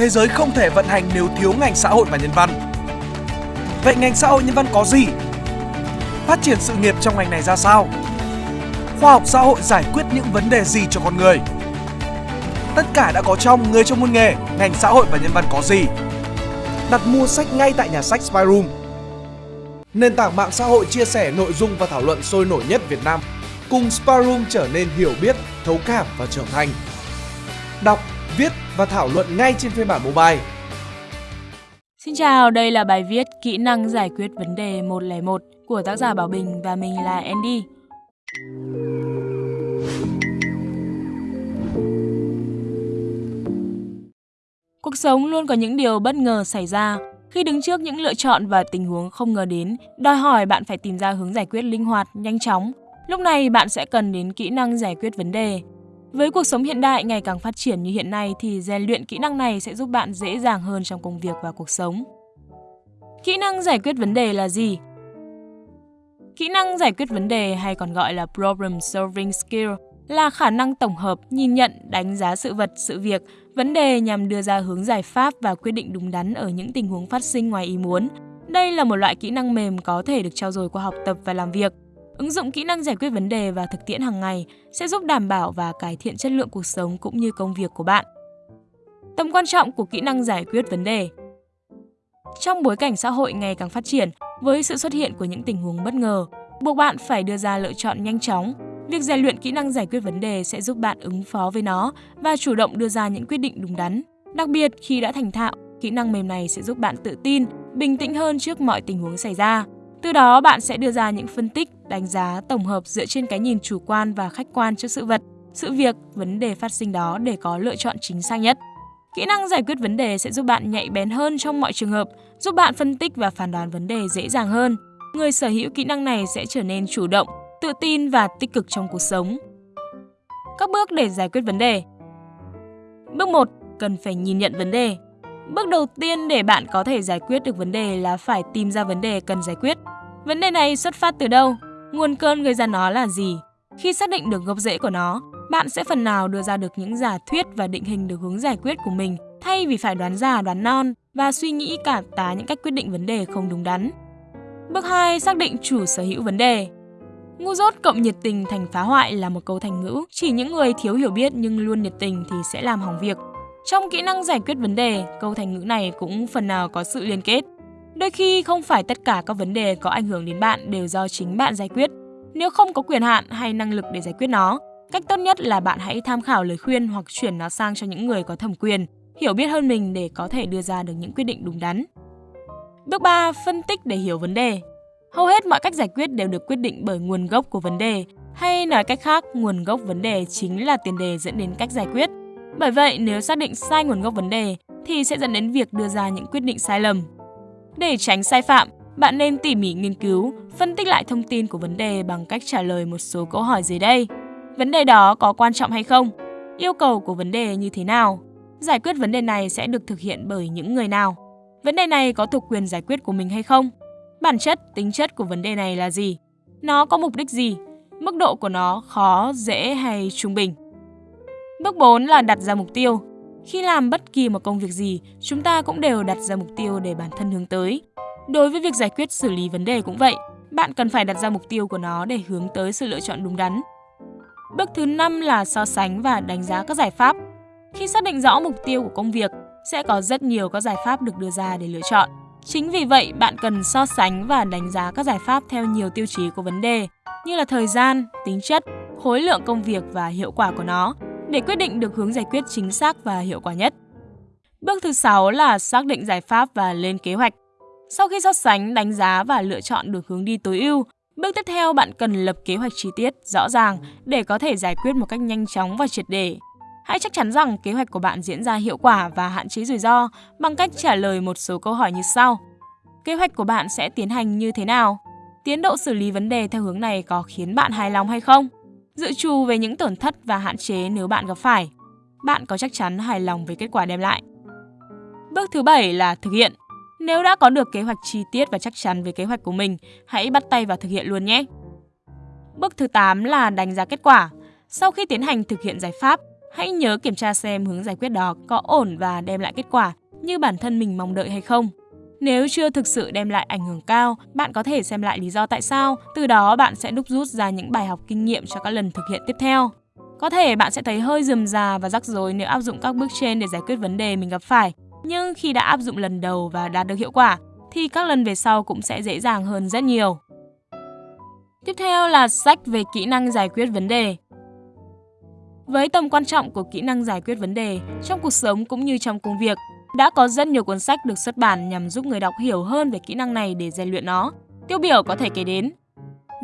thế giới không thể vận hành nếu thiếu ngành xã hội và nhân văn. Vậy ngành xã hội nhân văn có gì? Phát triển sự nghiệp trong ngành này ra sao? Khoa học xã hội giải quyết những vấn đề gì cho con người? Tất cả đã có trong Người trong môn nghề, ngành xã hội và nhân văn có gì? Đặt mua sách ngay tại nhà sách Spyroom. Nền tảng mạng xã hội chia sẻ nội dung và thảo luận sôi nổi nhất Việt Nam. Cùng Spyroom trở nên hiểu biết, thấu cảm và trưởng thành. Đọc, viết và thảo luận ngay trên phiên bản mobile. Xin chào, đây là bài viết Kỹ năng giải quyết vấn đề 101 của tác giả Bảo Bình và mình là Andy. Cuộc sống luôn có những điều bất ngờ xảy ra. Khi đứng trước những lựa chọn và tình huống không ngờ đến, đòi hỏi bạn phải tìm ra hướng giải quyết linh hoạt, nhanh chóng. Lúc này bạn sẽ cần đến kỹ năng giải quyết vấn đề. Với cuộc sống hiện đại ngày càng phát triển như hiện nay thì rèn luyện kỹ năng này sẽ giúp bạn dễ dàng hơn trong công việc và cuộc sống. Kỹ năng giải quyết vấn đề là gì? Kỹ năng giải quyết vấn đề hay còn gọi là problem solving skill là khả năng tổng hợp, nhìn nhận, đánh giá sự vật, sự việc, vấn đề nhằm đưa ra hướng giải pháp và quyết định đúng đắn ở những tình huống phát sinh ngoài ý muốn. Đây là một loại kỹ năng mềm có thể được trao dồi qua học tập và làm việc. Ứng dụng kỹ năng giải quyết vấn đề và thực tiễn hàng ngày sẽ giúp đảm bảo và cải thiện chất lượng cuộc sống cũng như công việc của bạn. Tầm quan trọng của kỹ năng giải quyết vấn đề Trong bối cảnh xã hội ngày càng phát triển, với sự xuất hiện của những tình huống bất ngờ, buộc bạn phải đưa ra lựa chọn nhanh chóng. Việc rèn luyện kỹ năng giải quyết vấn đề sẽ giúp bạn ứng phó với nó và chủ động đưa ra những quyết định đúng đắn. Đặc biệt khi đã thành thạo, kỹ năng mềm này sẽ giúp bạn tự tin, bình tĩnh hơn trước mọi tình huống xảy ra. Từ đó bạn sẽ đưa ra những phân tích, đánh giá tổng hợp dựa trên cái nhìn chủ quan và khách quan trước sự vật, sự việc, vấn đề phát sinh đó để có lựa chọn chính xác nhất. Kỹ năng giải quyết vấn đề sẽ giúp bạn nhạy bén hơn trong mọi trường hợp, giúp bạn phân tích và phán đoán vấn đề dễ dàng hơn. Người sở hữu kỹ năng này sẽ trở nên chủ động, tự tin và tích cực trong cuộc sống. Các bước để giải quyết vấn đề Bước 1. Cần phải nhìn nhận vấn đề. Bước đầu tiên để bạn có thể giải quyết được vấn đề là phải tìm ra vấn đề cần giải quyết. Vấn đề này xuất phát từ đâu? Nguồn cơn gây ra nó là gì? Khi xác định được gốc rễ của nó, bạn sẽ phần nào đưa ra được những giả thuyết và định hình được hướng giải quyết của mình thay vì phải đoán già đoán non và suy nghĩ cả tá những cách quyết định vấn đề không đúng đắn. Bước 2. Xác định chủ sở hữu vấn đề. Ngu dốt cộng nhiệt tình thành phá hoại là một câu thành ngữ. Chỉ những người thiếu hiểu biết nhưng luôn nhiệt tình thì sẽ làm hỏng việc. Trong kỹ năng giải quyết vấn đề, câu thành ngữ này cũng phần nào có sự liên kết. Đôi khi không phải tất cả các vấn đề có ảnh hưởng đến bạn đều do chính bạn giải quyết. Nếu không có quyền hạn hay năng lực để giải quyết nó, cách tốt nhất là bạn hãy tham khảo lời khuyên hoặc chuyển nó sang cho những người có thẩm quyền, hiểu biết hơn mình để có thể đưa ra được những quyết định đúng đắn. Bước 3. Phân tích để hiểu vấn đề. Hầu hết mọi cách giải quyết đều được quyết định bởi nguồn gốc của vấn đề, hay nói cách khác, nguồn gốc vấn đề chính là tiền đề dẫn đến cách giải quyết. Bởi vậy, nếu xác định sai nguồn gốc vấn đề thì sẽ dẫn đến việc đưa ra những quyết định sai lầm. Để tránh sai phạm, bạn nên tỉ mỉ nghiên cứu, phân tích lại thông tin của vấn đề bằng cách trả lời một số câu hỏi dưới đây. Vấn đề đó có quan trọng hay không? Yêu cầu của vấn đề như thế nào? Giải quyết vấn đề này sẽ được thực hiện bởi những người nào? Vấn đề này có thuộc quyền giải quyết của mình hay không? Bản chất, tính chất của vấn đề này là gì? Nó có mục đích gì? Mức độ của nó khó, dễ hay trung bình? Bước 4 là đặt ra mục tiêu. Khi làm bất kỳ một công việc gì, chúng ta cũng đều đặt ra mục tiêu để bản thân hướng tới. Đối với việc giải quyết xử lý vấn đề cũng vậy, bạn cần phải đặt ra mục tiêu của nó để hướng tới sự lựa chọn đúng đắn. Bước thứ 5 là so sánh và đánh giá các giải pháp. Khi xác định rõ mục tiêu của công việc, sẽ có rất nhiều các giải pháp được đưa ra để lựa chọn. Chính vì vậy, bạn cần so sánh và đánh giá các giải pháp theo nhiều tiêu chí của vấn đề, như là thời gian, tính chất, khối lượng công việc và hiệu quả của nó, để quyết định được hướng giải quyết chính xác và hiệu quả nhất. Bước thứ 6 là xác định giải pháp và lên kế hoạch. Sau khi so sánh, đánh giá và lựa chọn được hướng đi tối ưu, bước tiếp theo bạn cần lập kế hoạch chi tiết, rõ ràng để có thể giải quyết một cách nhanh chóng và triệt để. Hãy chắc chắn rằng kế hoạch của bạn diễn ra hiệu quả và hạn chế rủi ro bằng cách trả lời một số câu hỏi như sau. Kế hoạch của bạn sẽ tiến hành như thế nào? Tiến độ xử lý vấn đề theo hướng này có khiến bạn hài lòng hay không? Dự trù về những tổn thất và hạn chế nếu bạn gặp phải. Bạn có chắc chắn hài lòng với kết quả đem lại. Bước thứ 7 là thực hiện. Nếu đã có được kế hoạch chi tiết và chắc chắn về kế hoạch của mình, hãy bắt tay vào thực hiện luôn nhé. Bước thứ 8 là đánh giá kết quả. Sau khi tiến hành thực hiện giải pháp, hãy nhớ kiểm tra xem hướng giải quyết đó có ổn và đem lại kết quả như bản thân mình mong đợi hay không. Nếu chưa thực sự đem lại ảnh hưởng cao, bạn có thể xem lại lý do tại sao, từ đó bạn sẽ đúc rút ra những bài học kinh nghiệm cho các lần thực hiện tiếp theo. Có thể bạn sẽ thấy hơi rườm rà và rắc rối nếu áp dụng các bước trên để giải quyết vấn đề mình gặp phải, nhưng khi đã áp dụng lần đầu và đạt được hiệu quả thì các lần về sau cũng sẽ dễ dàng hơn rất nhiều. Tiếp theo là sách về kỹ năng giải quyết vấn đề. Với tầm quan trọng của kỹ năng giải quyết vấn đề trong cuộc sống cũng như trong công việc, đã có rất nhiều cuốn sách được xuất bản nhằm giúp người đọc hiểu hơn về kỹ năng này để rèn luyện nó. Tiêu biểu có thể kể đến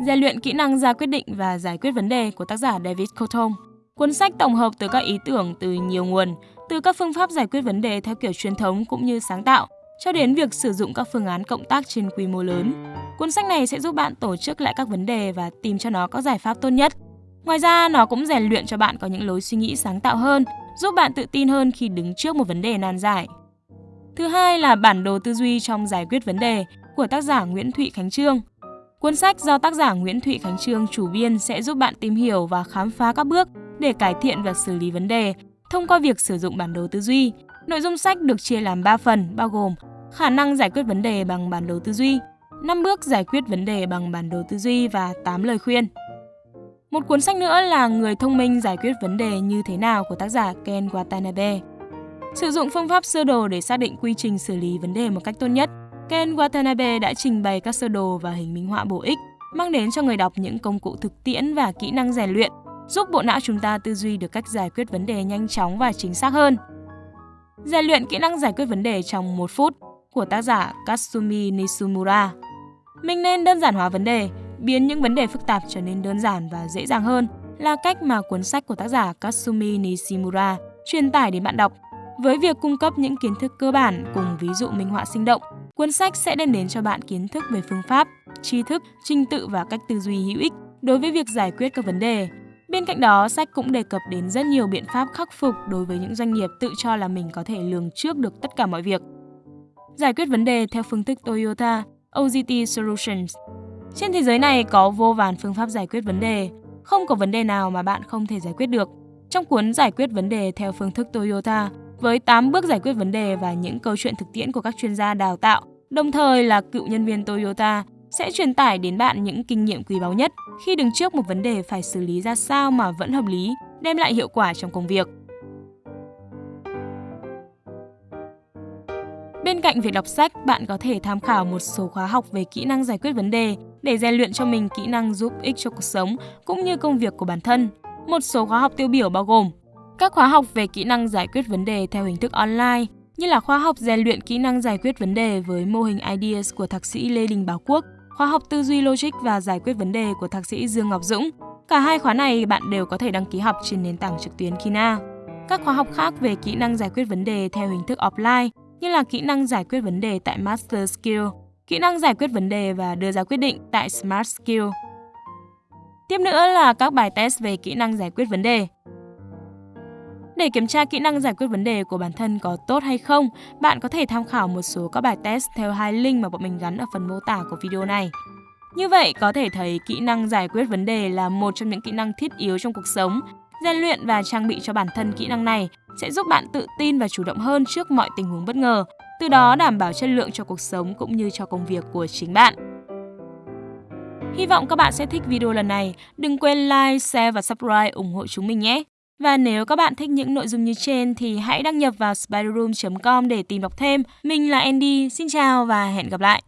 Rèn luyện kỹ năng ra quyết định và giải quyết vấn đề của tác giả David Coulthard. Cuốn sách tổng hợp từ các ý tưởng từ nhiều nguồn, từ các phương pháp giải quyết vấn đề theo kiểu truyền thống cũng như sáng tạo, cho đến việc sử dụng các phương án cộng tác trên quy mô lớn. Cuốn sách này sẽ giúp bạn tổ chức lại các vấn đề và tìm cho nó các giải pháp tốt nhất. Ngoài ra, nó cũng rèn luyện cho bạn có những lối suy nghĩ sáng tạo hơn, giúp bạn tự tin hơn khi đứng trước một vấn đề nan giải. Thứ hai là bản đồ tư duy trong giải quyết vấn đề của tác giả Nguyễn Thụy Khánh Trương. Cuốn sách do tác giả Nguyễn Thụy Khánh Trương chủ biên sẽ giúp bạn tìm hiểu và khám phá các bước để cải thiện và xử lý vấn đề thông qua việc sử dụng bản đồ tư duy. Nội dung sách được chia làm 3 phần bao gồm khả năng giải quyết vấn đề bằng bản đồ tư duy, 5 bước giải quyết vấn đề bằng bản đồ tư duy và 8 lời khuyên. Một cuốn sách nữa là Người thông minh giải quyết vấn đề như thế nào của tác giả Ken Watanabe. Sử dụng phương pháp sơ đồ để xác định quy trình xử lý vấn đề một cách tốt nhất, Ken Watanabe đã trình bày các sơ đồ và hình minh họa bổ ích, mang đến cho người đọc những công cụ thực tiễn và kỹ năng rèn luyện, giúp bộ não chúng ta tư duy được cách giải quyết vấn đề nhanh chóng và chính xác hơn. Rèn luyện kỹ năng giải quyết vấn đề trong một phút của tác giả Katsumi Nishimura. Mình nên đơn giản hóa vấn đề, biến những vấn đề phức tạp trở nên đơn giản và dễ dàng hơn là cách mà cuốn sách của tác giả Kasumi Nishimura truyền tải đến bạn đọc. Với việc cung cấp những kiến thức cơ bản cùng ví dụ minh họa sinh động, cuốn sách sẽ đem đến cho bạn kiến thức về phương pháp, tri thức, trình tự và cách tư duy hữu ích đối với việc giải quyết các vấn đề. Bên cạnh đó, sách cũng đề cập đến rất nhiều biện pháp khắc phục đối với những doanh nghiệp tự cho là mình có thể lường trước được tất cả mọi việc. Giải quyết vấn đề theo phương thức Toyota, OGT Solutions. Trên thế giới này có vô vàn phương pháp giải quyết vấn đề, không có vấn đề nào mà bạn không thể giải quyết được. Trong cuốn Giải quyết vấn đề theo phương thức Toyota, với 8 bước giải quyết vấn đề và những câu chuyện thực tiễn của các chuyên gia đào tạo, đồng thời là cựu nhân viên Toyota, sẽ truyền tải đến bạn những kinh nghiệm quý báu nhất khi đứng trước một vấn đề phải xử lý ra sao mà vẫn hợp lý, đem lại hiệu quả trong công việc. Bên cạnh việc đọc sách, bạn có thể tham khảo một số khóa học về kỹ năng giải quyết vấn đề để rèn luyện cho mình kỹ năng giúp ích cho cuộc sống cũng như công việc của bản thân. Một số khóa học tiêu biểu bao gồm các khóa học về kỹ năng giải quyết vấn đề theo hình thức online, như là khóa học rèn luyện kỹ năng giải quyết vấn đề với mô hình IDEAS của thạc sĩ Lê Đình Bảo Quốc, khóa học tư duy logic và giải quyết vấn đề của thạc sĩ Dương Ngọc Dũng. Cả hai khóa này bạn đều có thể đăng ký học trên nền tảng trực tuyến Kina. Các khóa học khác về kỹ năng giải quyết vấn đề theo hình thức offline như là kỹ năng giải quyết vấn đề tại Master Skill, kỹ năng giải quyết vấn đề và đưa ra quyết định tại Smart Skill. Tiếp nữa là các bài test về kỹ năng giải quyết vấn đề. Để kiểm tra kỹ năng giải quyết vấn đề của bản thân có tốt hay không, bạn có thể tham khảo một số các bài test theo hai link mà bọn mình gắn ở phần mô tả của video này. Như vậy, có thể thấy kỹ năng giải quyết vấn đề là một trong những kỹ năng thiết yếu trong cuộc sống. Rèn luyện và trang bị cho bản thân kỹ năng này sẽ giúp bạn tự tin và chủ động hơn trước mọi tình huống bất ngờ, từ đó đảm bảo chất lượng cho cuộc sống cũng như cho công việc của chính bạn. Hy vọng các bạn sẽ thích video lần này. Đừng quên like, share và subscribe ủng hộ chúng mình nhé. Và nếu các bạn thích những nội dung như trên thì hãy đăng nhập vào spiderroom.com để tìm đọc thêm. Mình là Andy, xin chào và hẹn gặp lại.